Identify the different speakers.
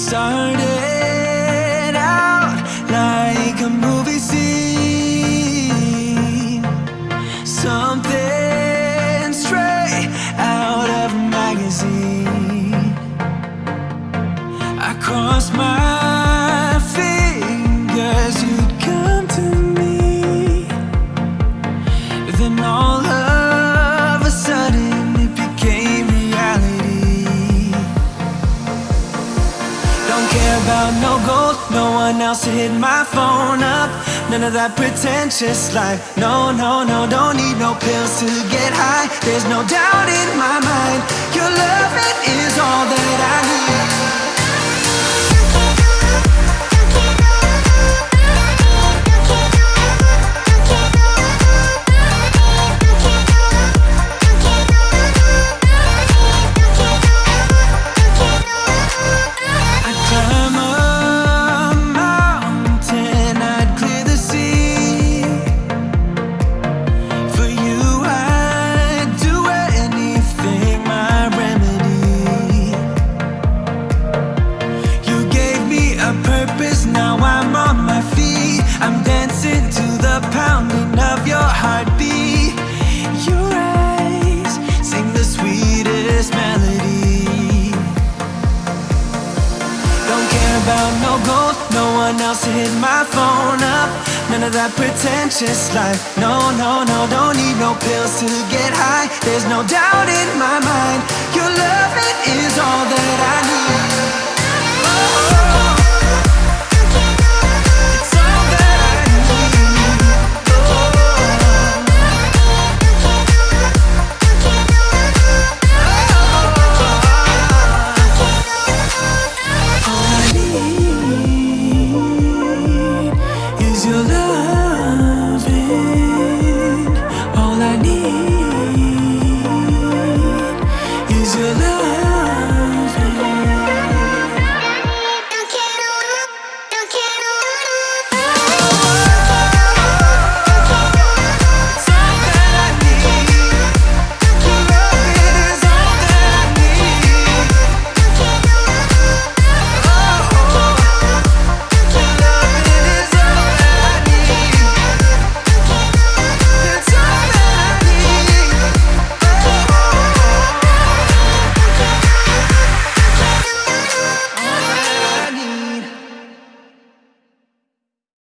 Speaker 1: started out like a movie scene. Something straight out of a magazine. I crossed my no gold, no one else to hit my phone up. None of that pretentious life. No, no, no, don't need no pills to get high. There's no doubt in my mind. Your love is care about no gold, no one else to hit my phone up. None of that pretentious life. No, no, no, don't need no pills to get high. There's no doubt in my mind. Your love it is all that I need. Oh, oh.